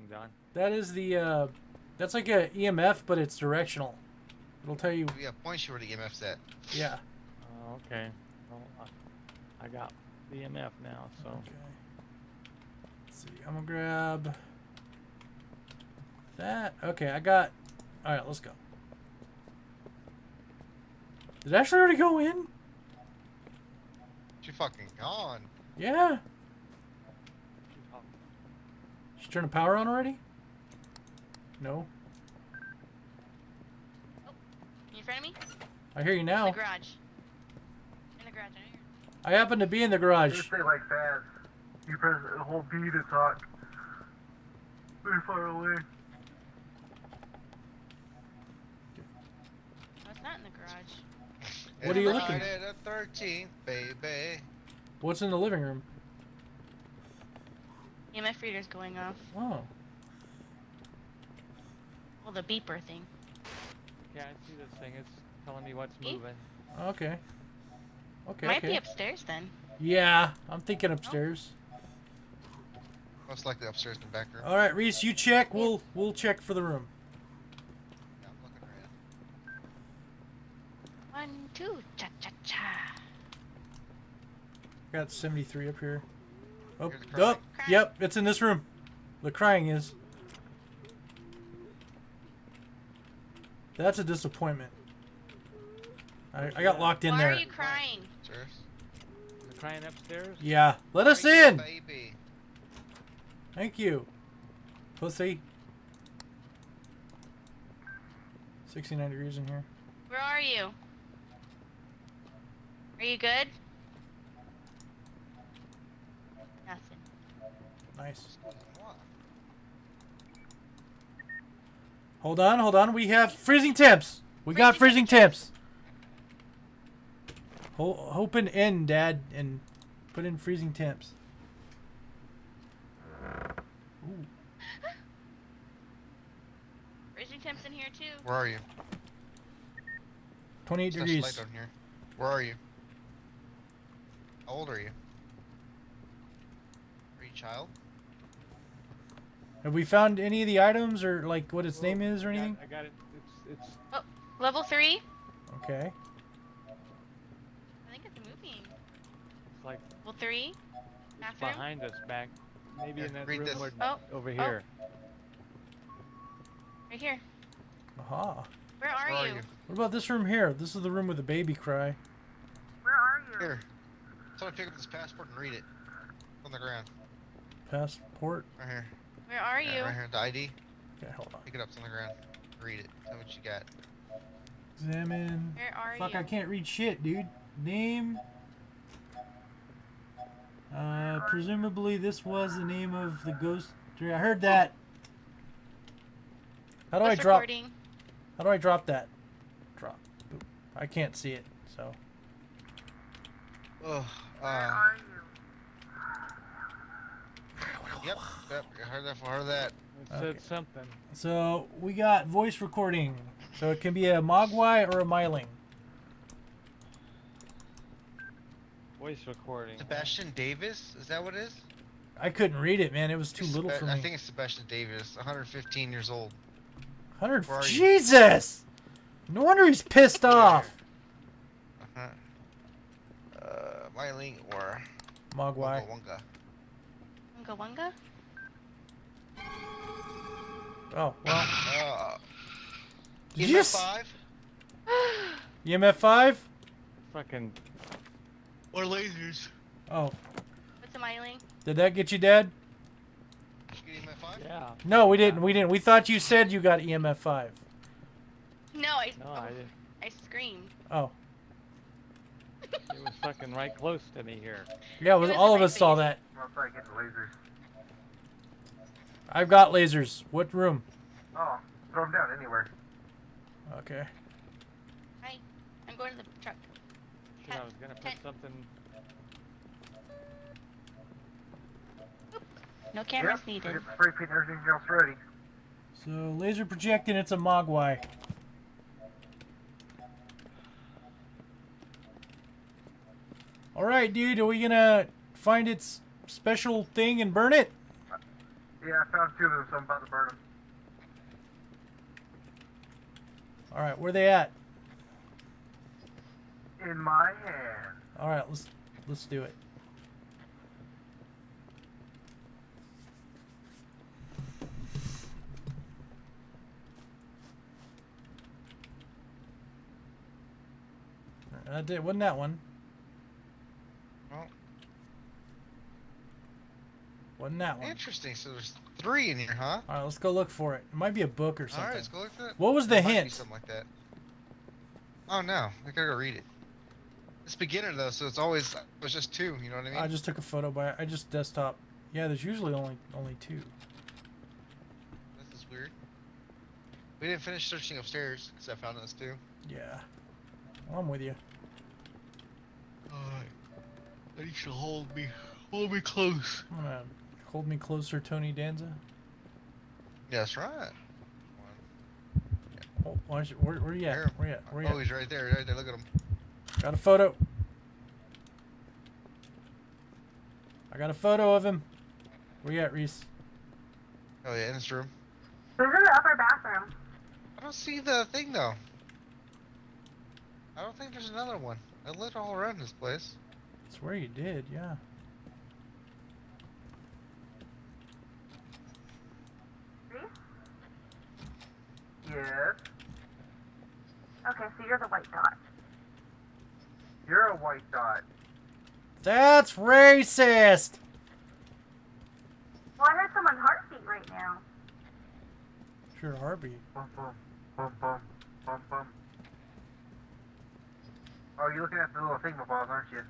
thing, Don? That is the, uh, that's like a EMF, but it's directional. It'll tell you, Yeah, points you where the EMF's at. yeah. Oh, okay. Well, I, I got the EMF now, so. Okay. Let's see, I'm gonna grab that. Okay, I got, alright, let's go. Did it actually already go in? She fucking gone. Yeah. She turned the power on already? No. Oh, you in front of me? I hear you In now. the garage. In the garage. I know you're- I happen to be in the garage. Just say like fast. You press the whole B to talk. Very far away. No, not in the garage. What are you looking- Friday the 13th, baby. What's in the living room? EMF reader's going off. Oh. Well, the beeper thing. Yeah, I see this thing. It's telling me what's Eh? moving. Okay. Okay. Might okay. be upstairs then. Yeah, I'm thinking upstairs. Most likely upstairs in the back room. All right, Reese, you check. We'll we'll check for the room. Yeah, I'm looking around. One, two, cha cha cha. Got 73 up here. Oh, Here's the crying. oh, yep, it's in this room. The crying is. That's a disappointment. I, I got locked in Why there. are you crying? Upstairs. Is crying upstairs? Yeah, let us Bring the in. Baby. Thank you, pussy. 69 degrees in here. Where are you? Are you good? Nothing. Nice. Hold on, hold on. We have freezing temps. We got freezing Freezing temps. Ho- open in, Dad, and put in freezing temps. Ooh. Freezing temps in here too. Where are you? 28 There's no degrees. light down here. Where are you? How old are you? Are you a child? Have we found any of the items or like what its Well, name is or I got- anything? I got it. It's it's Oh, Level three. Okay. I think it's moving. it's like Level three. it's Bathroom. behind us back. Maybe Yeah, in that read room this. where- Oh, over oh. here. Right here. Aha. Where are Where are you? you? What about this room here? This is the room with the baby cry. Where are you? Here. Someone pick up this passport and read it. On the ground. Passport. Right here. Where are Yeah, you? right here. The ID. Okay, hold on. Pick it up. It's on the ground. Read it. Tell me what you got. Examine. Where are Fuck, you? Fuck, I can't read shit, dude. Name. Uh, presumably this was the name of the ghost. I heard that. How do I drop? recording? How do I drop that? Drop. Boop. I can't see it, so. Ugh. Where Uh, are you? Yep. Yep. I heard that. I heard that. It Okay. said something. So we got voice recording. So it can be a Mogwai or a Myling. Voice recording. Sebastian Davis. Is that what it is? I couldn't read it, man. It was too It's little Seba- for me. I think it's Sebastian Davis. 115 years old. Hundred. Where you? Jesus! No wonder he's pissed off. Uh-huh. Uh, Myling or Mogwai. Wonga Wunga wunga? Oh well. Uh, Did you EMF five EMF five? Fucking or lasers? Oh, What's a myling? did that get you dead? Did EMF five? yeah. No, we didn't. We didn't. We thought you said you got EMF five. No, I. No, oh, I didn't. I screamed. Oh, It was fucking right close to me here. yeah. Was, was all of my us saw that. Once I get the lasers. I've got lasers. What room? Oh, throw them down anywhere. Okay. Hi. I'm going to the truck. Shit, I was gonna put Ten- something. No cameras yep, I needed. get spray paint and everything else ready. So laser projecting. It's a Mogwai. All right, dude. Are we gonna find its special thing and burn it? Yeah, I found two of them, so I'm about to burn them. All right, where they at? In my hand. All right, let's let's do it. I did. Wasn't that one? Well, Wasn't that one? interesting. So there's three in here, huh? All right, let's go look for it. It might be a book or something. right, let's go look for it. What was the There might be hint? Something like that. Oh no, I gotta go read it. It's beginner though, so it's always it was just two. You know what I mean? I just took a photo by. I just desktop. Yeah, there's usually only only two. This is weird. We didn't finish searching upstairs because I found those two. Yeah. Well, I'm with you. Alright. I need you to hold me, hold me close. I'm gonna hold me closer, Tony Danza. That's right. Oh, why is it, where, where you at? There. Where you at? Where you Oh, at? he's right there, right there. Look at him. Got a photo. I got a photo of him. Where you at, Reese? Oh yeah, in this room. Who's in the upper bathroom? I don't see the thing though. I don't think there's another one. I lit all around this place. Swear you did, yeah. Reese? Yes. Okay, so you're the white dot. You're a white dot. That's racist. Well, I heard someone's heartbeat right now. Sure, heartbeat. Bum bum bum bum bum bum. Oh, you're looking at the little thingamabobbs, aren't you?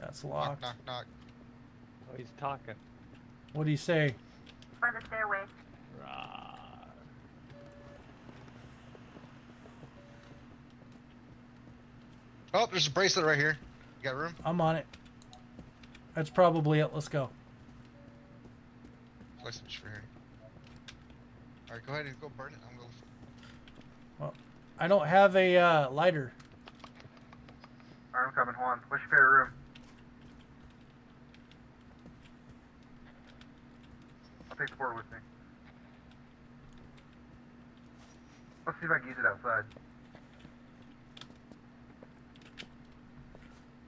That's Knock, locked. knock, knock. Oh, he's talking. What'd you say? By the stairway. Rawr. Oh, there's a bracelet right here. You got room? I'm on it. That's probably it. Let's go. License for here. Alright, go ahead and go burn it. I'm going. Well, I don't have a uh, lighter. I'm coming, Juan. What's your favorite room? Take the board with me. Let's see if I can use it outside.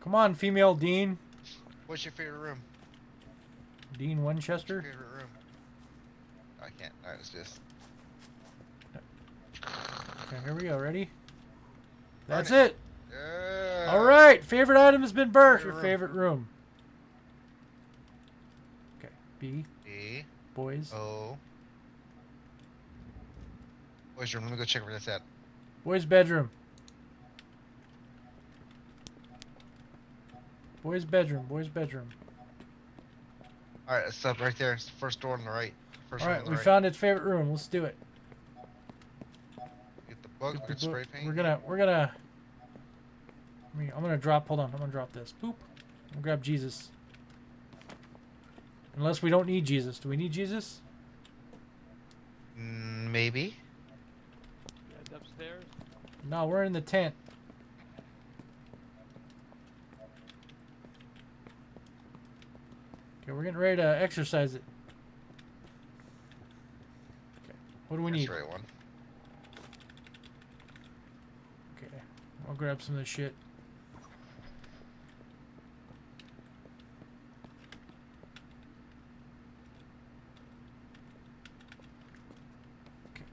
Come on, female Dean. What's your favorite room? Dean Winchester. Favorite room? I can't. Alright, let's just. Okay, here we go. Ready? Burn That's it. it. Yeah. All right. Favorite item has been burnt. Favorite Your room. favorite room. Okay. B. E Boys. Oh. Boys room. Let me go check where that's at. Boys bedroom. Boys bedroom. Boys bedroom. All right, it's up right there. It's the first door on the right. First All right. We right. found its favorite room. Let's do it. Get the book. Get the spray paint. We're gonna. We're gonna. I mean, I'm gonna drop. Hold on. I'm gonna drop this. Boop. I'm gonna grab Jesus. Unless we don't need Jesus. Do we need Jesus? Mm, maybe. You guys upstairs? No, we're in the tent. Okay, we're getting ready to exercise it. Okay, what do we That's need? the right one. Okay, I'll grab some of this shit. Okay.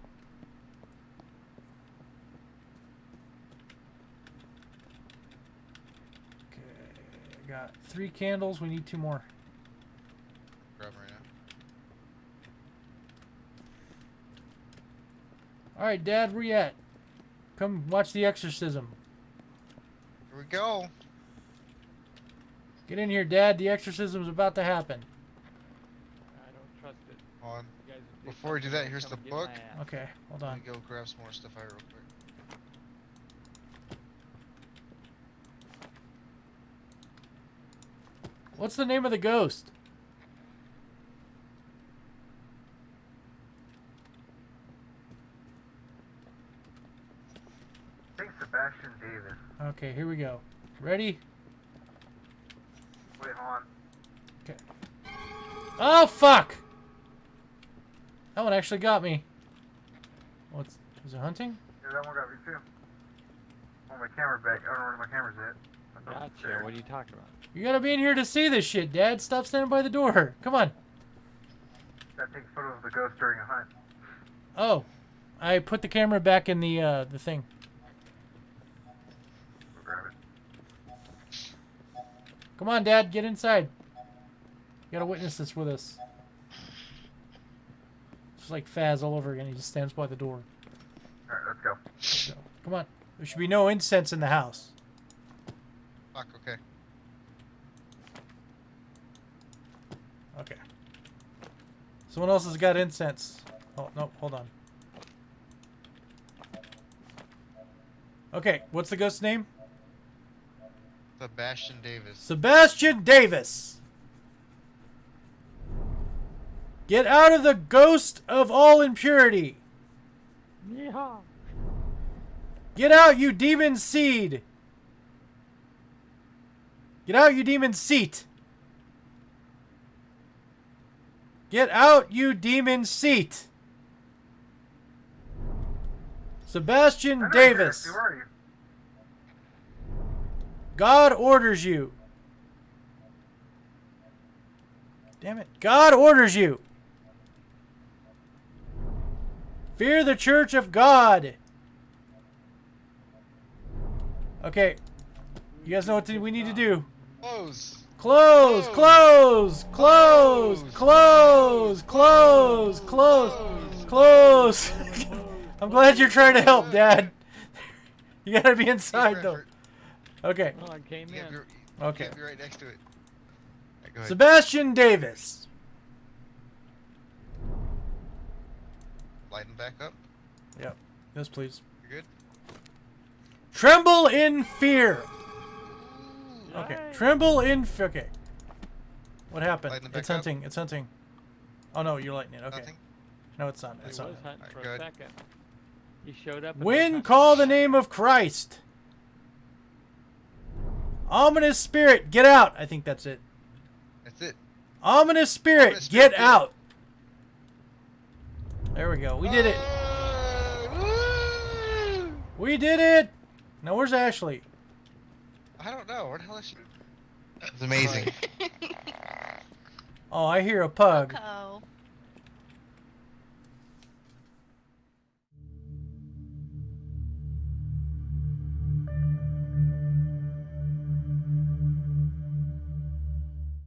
Okay, I three candles. We need two more. Grab 'em right now. All right, Dad, where you at? Come watch the exorcism. Here we go. Get in here, Dad. The exorcism's about to happen. I don't trust it. On. You guys do Before we do that, here's the book. Okay, hold on. Let on. me go grab some more stuff out real quick. What's the name of the ghost? I think Sebastian Davis. Okay, here we go. Ready? Wait, hold on. Okay. Oh fuck! That one actually got me. What's is it hunting? Yeah, that one got me too. Oh, my camera back. I don't know where my camera's at. I thought it was Gotcha. there. What are you talking about? You gotta be in here to see this shit, Dad. Stop standing by the door. Come on. That takes photos of the ghost during a hunt. Oh, I put the camera back in the uh, the thing. Go grab it. Come on, Dad, get inside. You gotta witness this with us. Just like Faz all over again. He just stands by the door. Alright, let's go. So, come on. There should be no incense in the house. Fuck. Okay. Okay. Someone else has got incense. Oh, no, hold on. Okay, what's the ghost's name? Sebastian Davis. Sebastian Davis. Get out of the ghost of all impurity. Yeehaw. Get out, you demon seed. Get out, you demon seat. Get out, you demon seat. Sebastian Davis. Who are you? God orders you. Damn it. God orders you. Fear the church of God. Okay. You guys know what we need to do. Close. Close, close, close, close, close, close, close. I'm glad you're trying to help, Dad. You gotta be inside though. effort. Okay. Oh, I came in. be, you Okay. be right next to it. Alright. Sebastian Davis. Lighten back up. Yep. Yes, please. You're good. Tremble in fear. Okay. Yay. Tremble in fear. Okay. What happened? Lighten it back It's up. hunting. It's hunting. Oh no, you're lighting it. Okay. Nothing. No, it's not. He It's was not. hunting Alright, for good. a second. He showed up. and When call the name of Christ. Ominous spirit, get out. I think that's it. That's it. Ominous spirit, Ominous spirit, get get out. There we go. We did it. Uh! We did it. Now where's Ashley? I don't know. Where the hell is she? It's amazing. Oh, I hear a pug. Welcome.